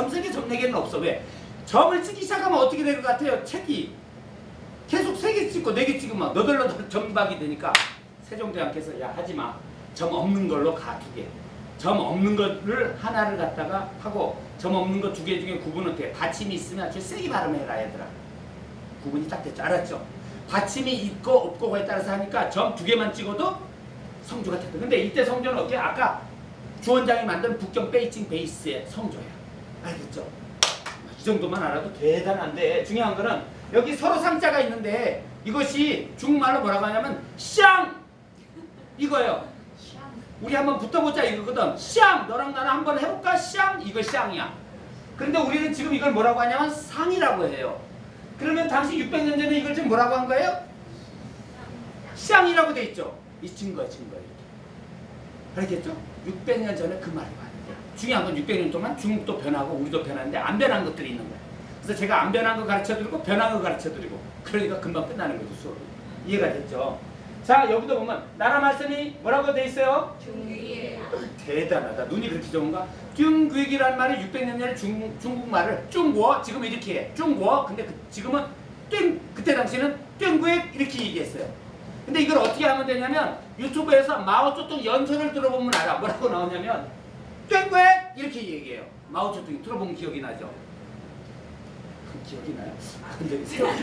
점세개 점네개는 없어. 왜? 점을 찍기 시작하면 어떻게 될것 같아요? 책이 계속 세 개 찍고 네 개 찍으면 너덜너덜 점박이 되니까 세종대왕께서 야 하지마. 점 없는 걸로 가두 개. 점 없는 거를 하나를 갖다가 하고 점 없는 거 두 개 중에 구분은 돼. 받침이 있으면 아주 세게 발음해라 얘들아. 구분이 딱 됐죠. 알았죠? 받침이 있고 없고에 따라서 하니까 점 두 개만 찍어도 성조가 됐다. 근데 이때 성조는 어떻게? 아까 주원장이 만든 북경 베이징 베이스의 성조야. 알겠죠? 이 정도만 알아도 대단한데 중요한 거는 여기 서로 상자가 있는데 이것이 중국말로 뭐라고 하냐면 샹 이거예요. 우리 한번 붙어보자 이거거든. 샹 너랑 나랑 한번 해볼까? 샹 이거 샹이야. 그런데 우리는 지금 이걸 뭐라고 하냐면 상이라고 해요. 그러면 당시 600년 전에 이걸 지금 뭐라고 한 거예요? 샹이라고 돼 있죠. 이 증거 증거. 알겠죠? 600년 전에 그 말이 왔는데 중요한 건 600년 동안 중국도 변하고 우리도 변하는데 안 변한 것들이 있는 거예요. 그래서 제가 안 변한 거 가르쳐드리고 변한 거 가르쳐드리고 그러니까 금방 끝나는 거죠 수업이. 이해가 됐죠? 자 여기도 보면 나라 말씀이 뭐라고 돼 있어요? 중국이에요. 대단하다. 눈이 그렇게 좋은가? 중국이란 말이 600년 전에 중, 중국말을 중국어 지금 이렇게 해. 중국어 근데 그, 지금은 땡 그때 당시에는 땡국 이렇게 얘기했어요. 근데 이걸 어떻게 하면 되냐면 유튜브에서 마오쩌둥 연설을 들어보면 알아. 뭐라고 나오냐면 땡국 이렇게 얘기해요. 마오쩌둥이 들어보면 기억이 나죠? 기억이 나요? 아 근데 세월이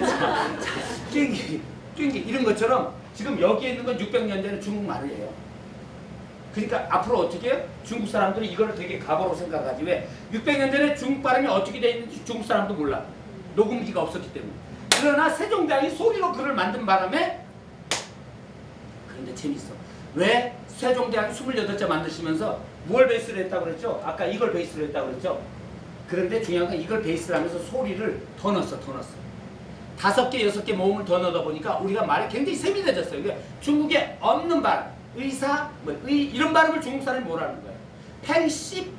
땡기 땡기 이런 것처럼 지금 여기에 있는 건 600년 전에 중국말이에요. 그러니까 앞으로 어떻게 해요? 중국 사람들이 이걸 되게 가보로 생각하지 왜? 600년 전에 중국 발음이 어떻게 돼 있는지 중국 사람도 몰라. 녹음기가 없었기 때문에. 그러나 세종대왕이 소리로 글을 만든 바람에 그런데 재밌어. 왜 세종대왕이 28자 만드시면서 뭘 베이스로 했다고 그랬죠? 아까 이걸 베이스로 했다고 그랬죠? 그런데 중요한 건 이걸 베이스로 하면서 소리를 더 넣었어, 더 넣었어. 다섯 개, 여섯 개 모음을 더 넣다 보니까 우리가 말이 굉장히 세밀해졌어요. 그러니까 중국에 없는 발, 의사, 뭐, 의, 이런 발음을 중국 사람이 뭐라는 거예요? 팽씨,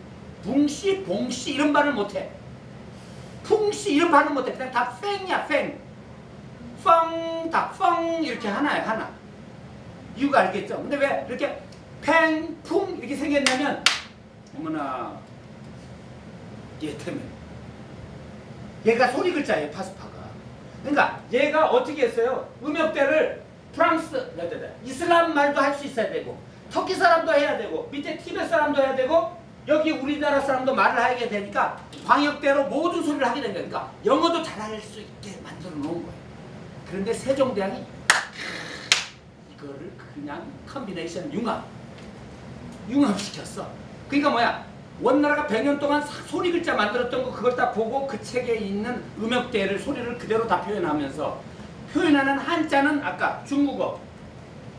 붕씨, 봉씨 이런 발음을 못해. 풍씨 이런 발음 못해. 그냥 다 팽이야, 팽. 펑, 다 펑 이렇게 하나야, 하나. 이유가 알겠죠? 근데 왜 이렇게 팽, 풍 이렇게 생겼냐면 어머나 얘 때문에 얘가 소리 글자예요, 파스파가. 그러니까 얘가 어떻게 했어요? 음역대를 프랑스, 이슬람 말도 할 수 있어야 되고 터키 사람도 해야 되고 밑에 티벳 사람도 해야 되고 여기 우리나라 사람도 말을 하게 되니까 광역대로 모든 소리를 하게 된 거예요. 그러니까 영어도 잘할 수 있게 만들어 놓은 거예요. 그런데 세종대왕이 이거를 그냥 combination 융합 융합시켰어. 그러니까 뭐야? 원나라가 100년 동안 소리 글자 만들었던 거 그걸 다 보고 그 책에 있는 음역대를 소리를 그대로 다 표현하면서 표현하는 한자는 아까 중국어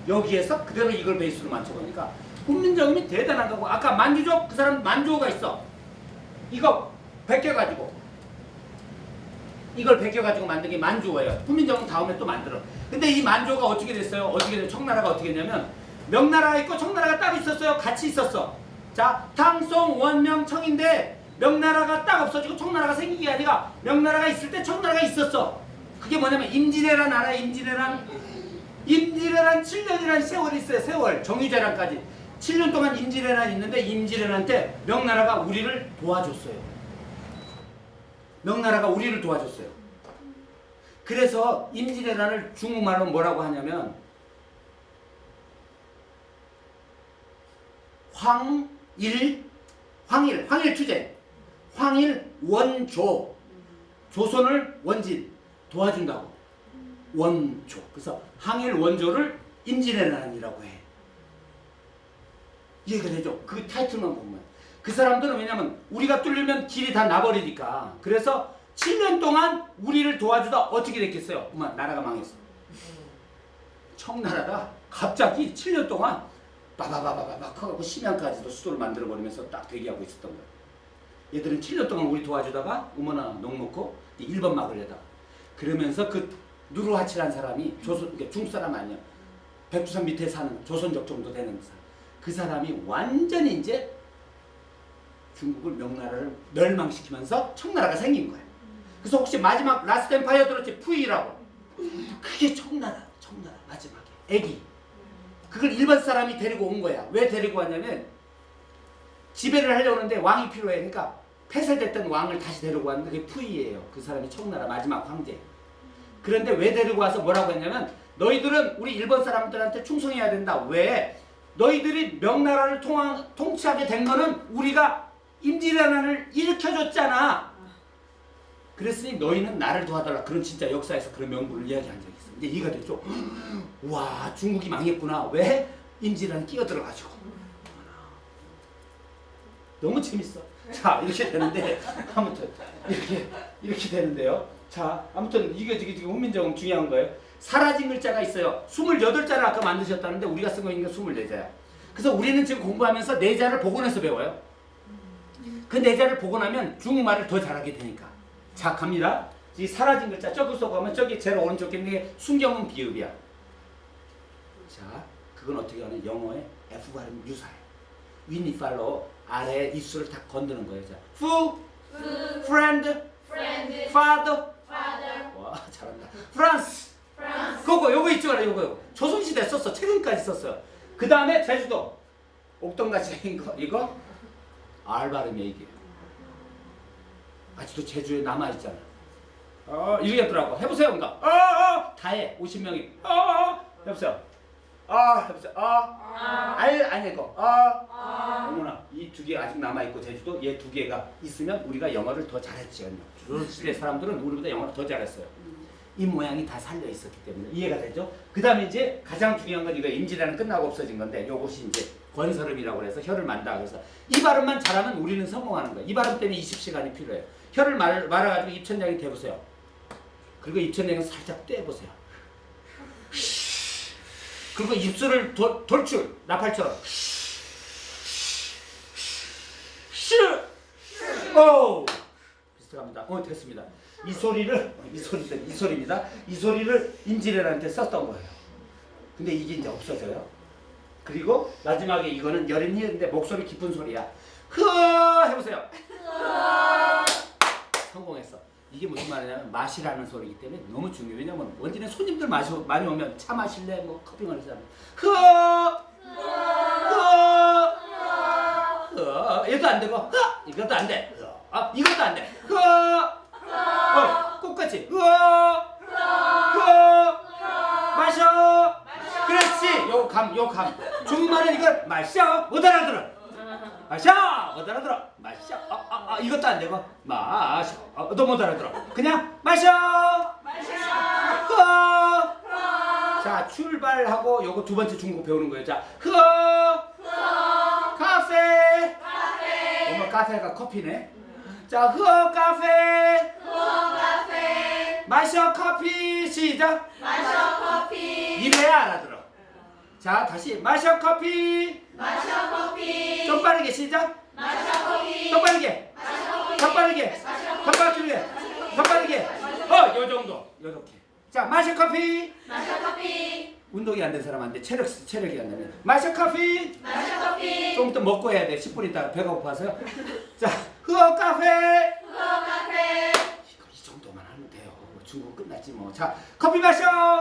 여기에서 그대로 이걸 베이스로 맞춰보니까 훈민정음이 대단한 거고 아까 만주족 그 사람 만주어가 있어 이거 베껴가지고 이걸 베껴가지고 만든 게 만주어예요 훈민정음 다음에 또 만들어 근데 이 만주어가 어떻게 됐어요? 어떻게 됐어요? 청나라가 어떻게 됐냐면 명나라가 있고 청나라가 따로 있었어요. 같이 있었어. 자 탕송 원명 청인데 명나라가 딱 없어지고 청나라가 생긴 게 아니라 명나라가 있을 때 청나라가 있었어. 그게 뭐냐면 임진왜란 알아? 임진왜란? 임진왜란 7년이라는 세월이 있어요. 세월. 정유재란까지. 7년 동안 임진왜란 있는데 임진왜란 때 명나라가 우리를 도와줬어요. 명나라가 우리를 도와줬어요. 그래서 임진왜란을 중국말로 뭐라고 하냐면 황일 황일 황일 투제. 황일 원조. 조선을 원진. 도와준다고. 원조. 그래서 항일 원조를 임진왜란이라고 해. 이해가 되죠? 그 타이틀만 보면. 그 사람들은 왜냐면 우리가 뚫리면 길이 다 나버리니까. 그래서 7년 동안 우리를 도와주다 어떻게 됐겠어요? 엄마 나라가 망했어. 청나라가 갑자기 7년 동안 바바바바박 하고 심양까지도 수도를 만들어버리면서 딱 대기하고 있었던 거야 얘들은 7년 동안 우리 도와주다가 어머나 넋 놓고 일본 막으려다 그러면서 그 누르하치란 사람이 조선 그러니까 중국 사람 아니야. 백두산 밑에 사는 조선족 정도 되는 사람. 그 사람이 완전히 이제 중국을 명나라를 멸망시키면서 청나라가 생긴 거야. 그래서 혹시 마지막 Last Empire 들었지? 푸이라고. 그게 청나라, 청나라 마지막에 애기. 그걸 일반 사람이 데리고 온 거야. 왜 데리고 왔냐면 지배를 하려고 하는데 왕이 필요해. 그러니까 폐쇄됐던 왕을 다시 데리고 왔는데 그게 푸이예요. 그 사람이 청나라 마지막 황제. 그런데 왜 데리고 와서 뭐라고 했냐면 너희들은 우리 일본 사람들한테 충성해야 된다. 왜? 너희들이 명나라를 통치하게 된 거는 우리가 임진왜란을 일으켜줬잖아. 그랬으니 너희는 나를 도와달라. 그런 진짜 역사에서 그런 명분을 이야기한 적이 있어. 이제 이해가 됐죠? 와 중국이 망했구나. 왜? 임진왜란 끼어들어가지고. 너무 재밌어. 자 이렇게 되는데 아무튼 이렇게 이렇게 되는데요. 자 아무튼 이게 지금 지금 훈민정음 중요한 거예요. 사라진 글자가 있어요. 28자를 아까 만드셨다는데 우리가 쓴 거 있는 게 24자야. 그래서 우리는 지금 공부하면서 네 자를 복원해서 배워요. 그네 자를 복원하면 중국말을 더 잘하게 되니까. 자 갑니다. 이 사라진 글자 저기 서 가면 저기 제일 오른쪽에 있는 게 순경은 비읍이야. 자 그건 어떻게 하냐 영어의 F 발음 유사해. 윈니 팔로 아래 입술을 다 건드는 거예요. 자, fu, friend, friend, father. father, 와 잘한다. France. France, 그거 요거 있죠, 요거. 조선시대 썼어. 최근까지 썼어요. 그 다음에 제주도. 옥동같이 이거 이거 알 발음이야 이게. 아직도 제주에 남아 있잖아. 어 이러겠더라고. 해보세요, 뭔가. 어, 어, 다 해. 50명이. 어, 어, 해보세요. 아, 해보세요. 아, 알 아니고. 아. 어머나 이 두 개 아직 남아 있고 제주도 얘 두 개가 있으면 우리가 영어를 더 잘했지요. 조선시대 사람들은 우리보다 영어를 더 잘했어요. 이 모양이 다 살려 있었기 때문에 이해가 되죠? 그 다음에 이제 가장 중요한 건 이거 임진왜란 끝나고 없어진 건데 요것이 이제 권설음이라고 해서 혀를 만다 그래서 이 발음만 잘하면 우리는 성공하는 거예요. 이 발음 때문에 20시간이 필요해요. 혀를 말, 말아가지고 입천장에 대보세요. 그리고 입천장에 살짝 떼보세요. 그리고 입술을 도, 돌출 나팔처럼 슈! 오! 비슷합니다. 어 됐습니다. 이 소리를 이 소리들 이 소리입니다. 이 소리를 임진왜란한테 썼던 거예요. 근데 이게 이제 없어져요. 그리고 마지막에 이거는 여린이인데 목소리 깊은 소리야. 흐 해보세요. 성공했어. 이게 무슨 말이냐면 맛이라는 소리이기 때문에 너무 중요해요. 왜냐면 원진에 손님들 마시, 많이 오면 차 마실래? 뭐 커피 마실래? 흐! 흐! 흐! 얘도 안 되고 흐! 이것도 안 돼. 흐! 아, 이것도 안 돼. 흐! 어, 똑같이 흐! 흐! 마셔! 그렇지. 요 감, 요 감. 중국말은 이걸 마셔. 못 알아들어. 마셔! 못 알아들어. 마셔. 아, 아, 아, 이것도 안 되고. 마셔. 어, 너못 알아들어. 그냥 마셔! 흐! 자, 출발하고 요거 두 번째 중국 배우는 거예요. 자, 흐! 카페! 어머, 카페가 커피네. 자, 흐 카페! 마셔 커피 시작. 마셔 커피, 이래야 알아들어. 자, 다시 마셔 커피. 마셔 커피, 좀 빠르게 시작. 마셔 커피, 더 빠르게. 더 빠르게. 더 빠르게. 더 빠르게. 어, 요 정도. 요렇게. 자, 마셔 커피. 마셔 커피, 운동이 안 된 사람한테 체력 체력이 안 되면 마셔 커피. 마셔 커피, 좀더 먹고 해야 돼. 10분 있다가 배가 고파서요. 자, 흐어 카페. 후어 카페, 이거 이 정도만 하면 돼요. 중국 끝났지 뭐. 자, 커피 마셔.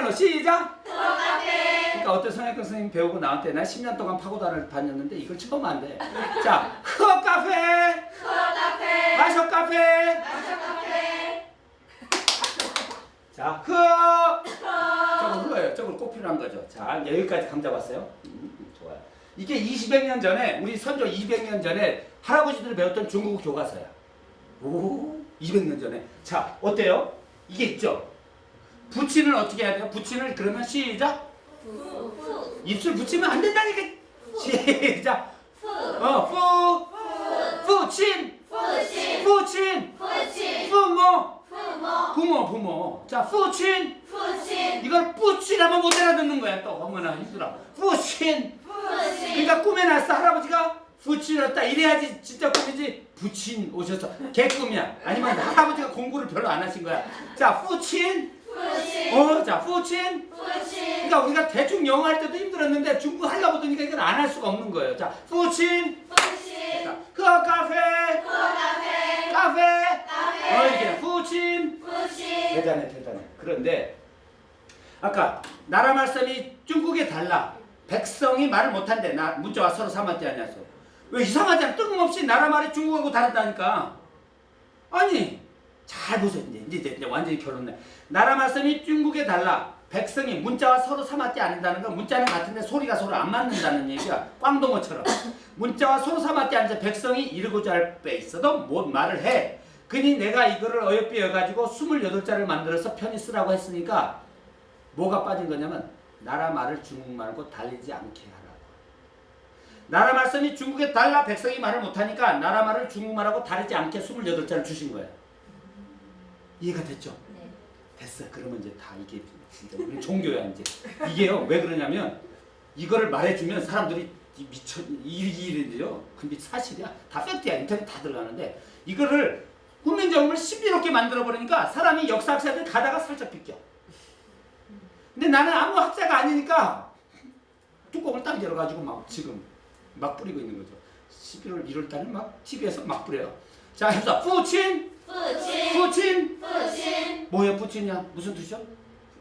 중국말로 시작. 그러니까 어떤 성형외과 선생님 배우고 나한테 나 10년 동안 파고다를 다녔는데 이걸 처음 안 돼. 자, 흐어 카페. 후어 카페, 마셔 카페. 마셔 카페, 자, 흐어. 저거 흐어요. 저걸 꼭 필요한 거죠. 자, 여기까지 감 잡았어요. 음, 좋아요. 이게 200년 전에 우리 선조 200년 전에 할아버지들이 배웠던 중국 교과서야. 오, 200년 전에. 자, 어때요? 이게 있죠. 붙이는 어떻게 해야 돼요? 붙이는 그러면 시작. 입술 붙이면 안 된다니까. 시작. 어, 푸. 푸친. 푸신, 푸친. 푸친, 부모. 부모, 부모, 부모. 자, 푸친. 푸신, 이걸 뿌치라면 못 알아듣는 거야 또 어머나 힘들어 부친 푸신, 그러니까 꿈에 났어 할아버지가 부친이었다 이래야지 진짜 꿈이지 부친 오셔서 개꿈이야 아니면 할아버지가 공부를 별로 안 하신 거야 자 부친 푸신, 어자 부친? 푸신, 그러니까 우리가 대충 영어 할 때도 힘들었는데 중국 하려고 드니까 이건 안 할 수가 없는 거예요. 자 부친? 푸신, 자, 그 카페? 후어 카페, 카페? 카페, 어 이게 부친? 푸신, 대단해 대단해. 그런데 아까 나라 말씀이 중국에 달라. 백성이 말을 못한대. 나 문자와 서로 삼한테 아니었어 왜 이상하잖아. 뜬금없이 나라 말이 중국하고 다르다니까. 아니 잘 보세요. 이제 이제, 이제 완전히 결론내. 나라 말씀이 중국에 달라. 백성이 문자와 서로 삼았지 않는다는 건 문자는 같은데 소리가 서로 안 맞는다는 얘기야. 꽝동어처럼. 문자와 서로 삼았지 않는데 백성이 이르고자 할 때 있어도 못 말을 해. 그니 내가 이거를 어여삐 여가지고 28자를 만들어서 편히 쓰라고 했으니까 뭐가 빠진 거냐면 나라 말을 중국말고 달리지 않게 하라고. 나라 말씀이 중국에 달라 백성이 말을 못하니까 나라 말을 중국말하고 다르지 않게 28자를 주신 거예요. 이해가 됐죠? 네. 됐어. 그러면 이제 다 이게 진짜 우리 종교야 이제. 이게요. 왜 그러냐면 이거를 말해주면 사람들이 이 미쳐 이이래요. 근데 사실이야. 다 팩트야. 인터넷 다 들어가는데 이거를 훈민정음을 신비롭게 만들어 버리니까 사람이 역사학자들 가다가 살짝 비껴. 근데 나는 아무 학자가 아니니까 뚜껑을 딱 열어가지고 막 지금 막 뿌리고 있는 거죠. 11월 1월 달에 막 TV에서 막 뿌려요. 자, 해서 푸친, 푸친, 부친 뭐야 푸친이야? 무슨 뜻이야?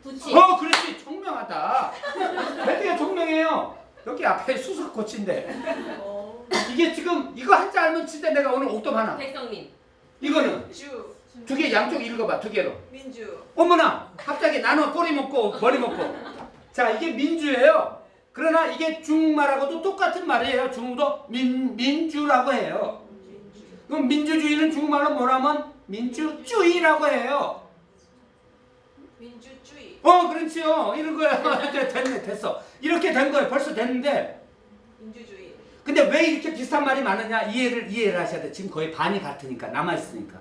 부친 어, 그렇지. 청명하다. 되게 청명해요. 여기 앞에 수석 코치인데 이게 지금 이거 한자 알면 진짜 내가 오늘 옥돔 하나. 백성민 이거는 주 두 개 양쪽 읽어봐 두 개로. 민주 어머나 갑자기 나눠 꼬리 먹고 머리 먹고. 자 이게 민주예요. 그러나 이게 중국말하고도 똑같은 말이에요. 중국도 민 민주라고 해요. 그럼 민주주의는 중국말로 뭐라면 민주주의라고 해요. 민주주의 어 그렇지요. 이런 거야. 됐네 됐어. 이렇게 된 거예요. 벌써 됐는데. 민주주의 근데 왜 이렇게 비슷한 말이 많으냐 이해를 이해를 하셔야 돼. 지금 거의 반이 같으니까 남아 있으니까.